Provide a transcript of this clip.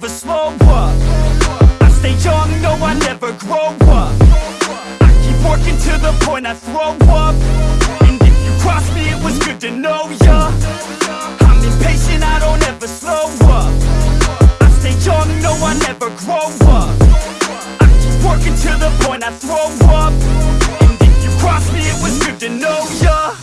never slow up. I stay young, no I never grow up. I keep working to the point I throw up. And if you cross me it was good to know ya. I'm impatient, I don't ever slow up. I stay young, no I never grow up. I keep working to the point I throw up. And if you cross me it was good to know ya.